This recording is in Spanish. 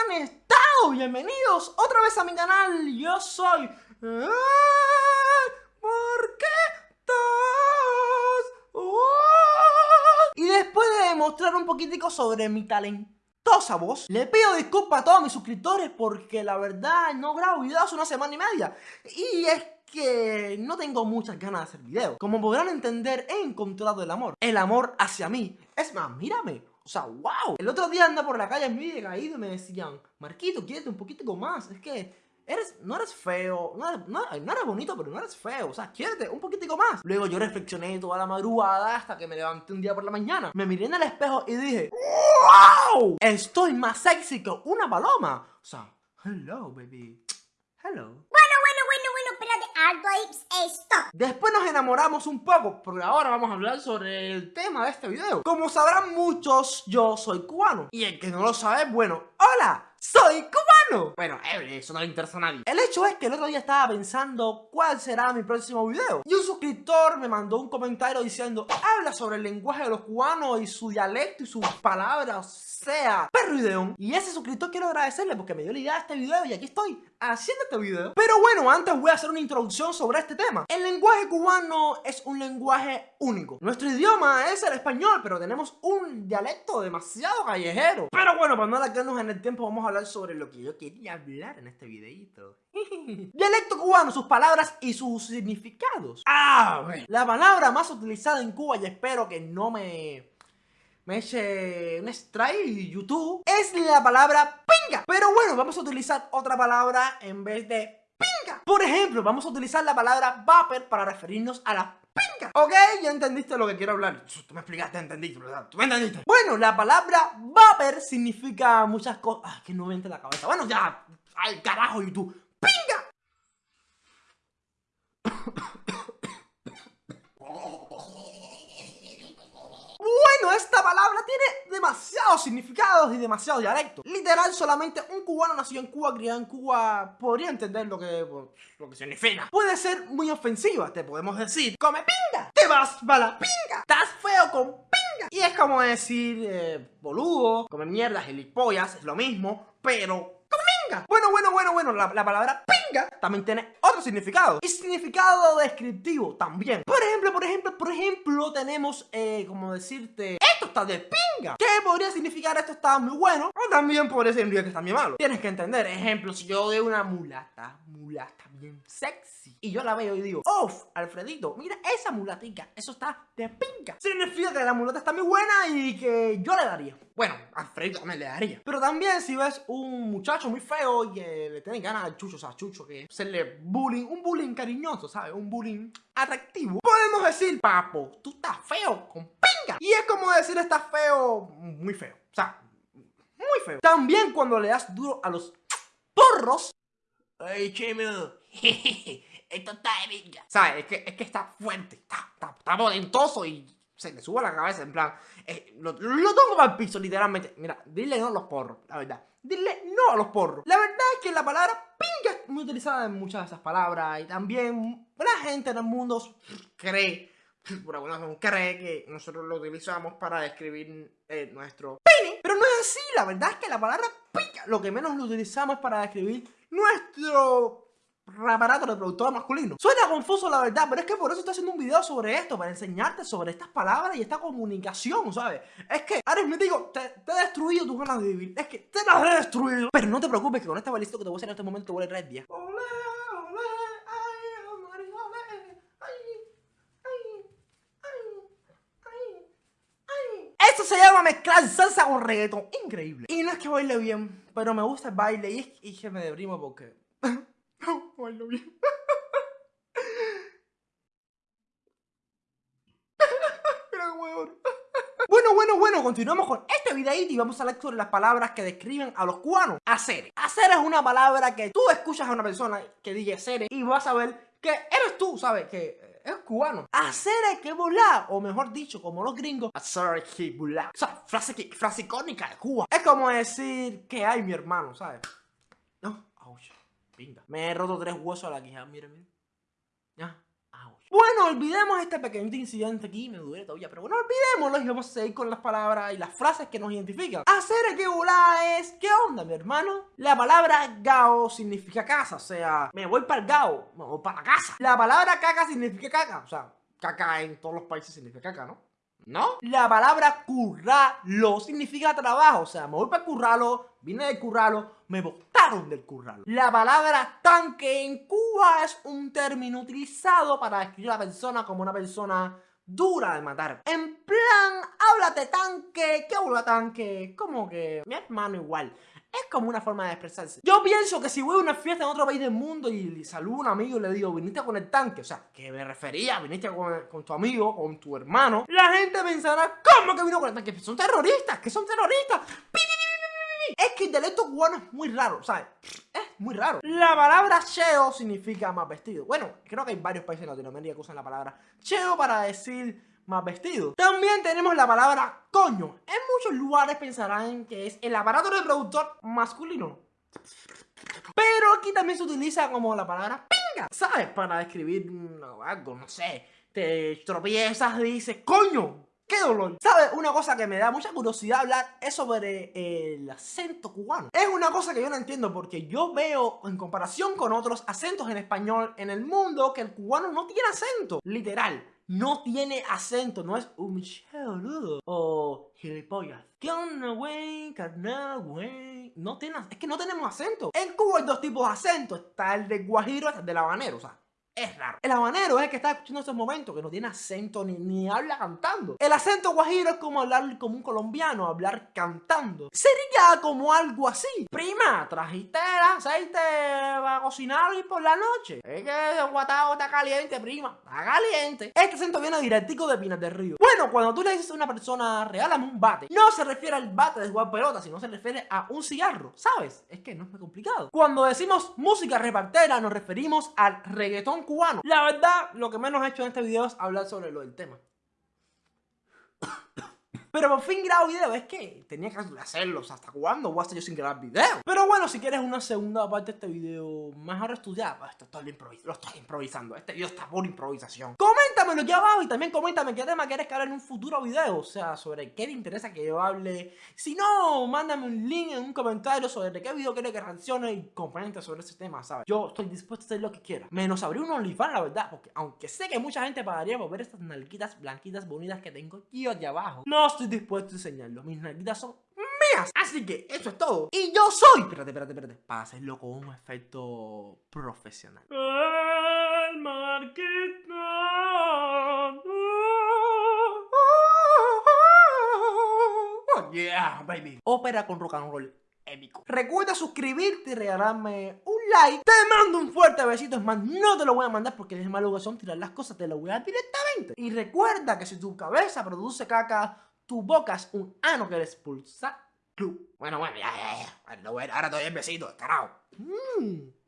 han estado? Bienvenidos otra vez a mi canal. Yo soy... ¿Por qué todos? Y después de demostrar un poquitico sobre mi talentosa voz, le pido disculpas a todos mis suscriptores porque la verdad no grabo videos hace una semana y media. Y es que no tengo muchas ganas de hacer videos. Como podrán entender, he encontrado el amor. El amor hacia mí. Es más, mírame. Sea, wow. El otro día anda por la calle muy caído y me decían, Marquito, quédate un poquito más. Es que eres, no eres feo, no eres, no, eres, bonito, pero no eres feo. O sea, quiérete un poquitico más. Luego yo reflexioné toda la madrugada hasta que me levanté un día por la mañana. Me miré en el espejo y dije, ¡Wow! Estoy más sexy que una paloma. O sea, hello, baby. Hello esto. Después nos enamoramos un poco, porque ahora vamos a hablar sobre el tema de este video. Como sabrán muchos, yo soy cubano. Y el que no lo sabe, bueno, ¡hola! ¡Soy cubano! Bueno, eh, eso no le interesa a nadie. El hecho es que el otro día estaba pensando cuál será mi próximo video. Y un suscriptor me mandó un comentario diciendo, habla sobre el lenguaje de los cubanos y su dialecto y sus palabras, sea, perro ideón. Y ese suscriptor quiero agradecerle porque me dio la idea de este video y aquí estoy haciendo este video. Pero bueno, antes voy a hacer una introducción sobre este tema. El lenguaje cubano es un lenguaje único. Nuestro idioma es el español, pero tenemos un dialecto demasiado callejero. Pero bueno, para no alargarnos en el tiempo, vamos a hablar sobre lo que yo quería hablar en este videito. Dialecto cubano, sus palabras y sus significados. Ah, bueno. La palabra más utilizada en Cuba, y espero que no me me eche un strike YouTube, es la palabra pinga. Pero bueno, vamos a utilizar otra palabra en vez de Por ejemplo, vamos a utilizar la palabra vapor para referirnos a la pinga. ¿Ok? Ya entendiste lo que quiero hablar. Tú me explicaste, entendiste. Tú me entendiste. Bueno, la palabra vapor significa muchas cosas. Ah, que no me la cabeza. Bueno, ya. Al carajo, YouTube. ¡Pinga! Bueno, esta palabra tiene demasiados significados y demasiados dialectos. Literal, solamente un cubano nacido en Cuba, criado en Cuba, podría entender lo que, lo que significa. Puede ser muy ofensiva, te podemos decir, come pinga, te vas para la pinga, estás feo con pinga. Y es como decir, eh, boludo, come mierda, gilipollas, es lo mismo, pero bueno, bueno, bueno, bueno, la, palabra pinga también tiene otro significado. Y significado descriptivo también. Por ejemplo, por ejemplo, por ejemplo, tenemos, eh, como decirte, está de pinga. ¿Qué podría significar esto está muy bueno? O también podría significar que está muy malo. Tienes que entender, ejemplo, si yo de una mulata, mulata bien sexy, y yo la veo y digo, uff, Alfredito, mira esa mulatica, eso está de pinga. Significa que la mulata está muy buena y que yo le daría. Bueno, Alfredito también le daría. Pero también si ves un muchacho muy feo y que le tiene ganas al chucho, o sea, chucho, que hacerle bullying, un bullying cariñoso, ¿sabes? Un bullying atractivo. Podemos decir, papo, tú estás feo con pinga. Y es como decir, estás feo, muy feo. O sea, muy feo. También cuando le das duro a los porros. Ay, chemo. Esto está de pinga. ¿Sabes? Es que, es que está fuerte, está, está, está y se le sube la cabeza, en plan, eh, lo, lo para el piso, literalmente. Mira, dile no a los porros, la verdad. Dile no a los porros. La verdad es que la palabra pinga es muy utilizada en muchas de esas palabras. Y también la gente en el mundo cree, por alguna razón, cree que nosotros lo utilizamos para describir eh, nuestro pene. Pero no es así, la verdad es que la palabra pinga, lo que menos lo utilizamos es para describir nuestro aparato reproductor masculino. Suena confuso la verdad, pero es que por eso estoy haciendo un video sobre esto, para enseñarte sobre estas palabras y esta comunicación, ¿sabes? Es que, digo, te, te he destruido tus ganas de vivir, es que te las he destruido. Pero no te preocupes que con este balístico que te voy a hacer en este momento te voy a días. Esto se llama mezclar salsa con reggaeton, increíble. Y no es que baile bien, pero me gusta el baile y es que me deprimo porque Bueno, bueno, bueno, continuamos con este videito y vamos a hablar sobre las palabras que describen a los cubanos. Hacer. Hacer es una palabra que tú escuchas a una persona que diga hacer y vas a ver que eres tú, ¿sabes? Que es cubano. Hacer es que volar, o mejor dicho, como los gringos, hacer que volar. O sea, frase, frase icónica de Cuba. Es como decir que hay mi hermano, ¿sabes? Me he roto tres huesos a la quijada, mire, mire. Ya. Bueno, olvidemos este pequeño incidente aquí, me duele todavía, pero bueno, olvidémoslo y vamos a seguir con las palabras y las frases que nos identifican. Hacer que volá es, ¿qué onda, mi hermano? La palabra gao significa casa, o sea, me voy para el gao, me voy para la casa. La palabra caca significa caca, o sea, caca en todos los países significa caca, ¿no? ¿No? La palabra curralo significa trabajo. O sea, me voy para curralo, vine del curralo, me botaron del curralo. La palabra tanque en Cuba es un término utilizado para describir a la persona como una persona dura de matar. En plan, háblate tanque, ¿qué habla tanque? Como que mi hermano igual. Es como una forma de expresarse. Yo pienso que si voy a una fiesta en otro país del mundo y saludo a un amigo y le digo, viniste con el tanque, o sea, que me refería, viniste con, tu amigo, con tu hermano, la gente pensará, ¿cómo que vino con el tanque? Son terroristas, que son terroristas. Es que el dialecto cubano es muy raro, ¿sabes? Es muy raro. La palabra cheo significa más vestido. Bueno, creo que hay varios países en Latinoamérica que usan la palabra cheo para decir más vestido. También tenemos la palabra coño. En muchos lugares pensarán que es el aparato reproductor masculino. Pero aquí también se utiliza como la palabra pinga, ¿sabes? Para describir algo, no sé. Te tropiezas dices, coño, ¡Qué dolor! ¿Sabes? Una cosa que me da mucha curiosidad hablar es sobre el acento cubano. Es una cosa que yo no entiendo porque yo veo en comparación con otros acentos en español en el mundo que el cubano no tiene acento. Literal no tiene acento, no es un boludo o gilipollas. ¿Qué onda, güey? Carnal, güey. No tiene, es que no tenemos acento. En Cuba hay dos tipos de acento. Está el de guajiro y el del habanero, o sea es raro. El habanero es el que está escuchando en estos momentos, que no tiene acento ni, ni habla cantando. El acento guajiro es como hablar como un colombiano, hablar cantando. Sería como algo así. Prima, trajiste el aceite para cocinar y por la noche. Es que el guatao está caliente, prima. Está caliente. Este acento viene directico de Pinas del Río. Cuando tú le dices a una persona, regálame un bate, no se refiere al bate de jugar pelota, sino se refiere a un cigarro, ¿sabes? Es que no es muy complicado. Cuando decimos música repartera, nos referimos al reggaetón cubano. La verdad, lo que menos he hecho en este video es hablar sobre lo del tema. Pero por fin grabo video, es que tenía que hacerlo, ¿hasta cuándo voy a estar yo sin grabar video? Pero bueno, si quieres una segunda parte de este video mejor estudiada, pues esto lo estoy improvisando, este video está por improvisación. Coméntamelo aquí abajo y también coméntame qué tema quieres que hable en un futuro video, o sea, sobre qué te interesa que yo hable. Si no, mándame un link en un comentario sobre qué video quieres que reaccione y comente sobre ese tema, ¿sabes? Yo estoy dispuesto a hacer lo que quiera, menos abrir un OnlyFans, la verdad, porque aunque sé que mucha gente pagaría por ver estas nalguitas blanquitas bonitas que tengo aquí de abajo, no estoy dispuesto a enseñarlo. Mis nalguitas son mías. Así que eso es todo. Y yo soy. Espérate, espérate, espérate. Para hacerlo con un efecto profesional. El Oh, yeah, baby. Ópera con rock and roll épico. Recuerda suscribirte y regalarme un like. Te mando un fuerte besito. Es más, no te lo voy a mandar porque es malo que son tirar las cosas. Te lo voy a dar directamente. Y recuerda que si tu cabeza produce caca tu boca es un ano que expulsa. Bueno, bueno, ya, ya, ya. Bueno, ahora doy el besito, carajo. Mmm.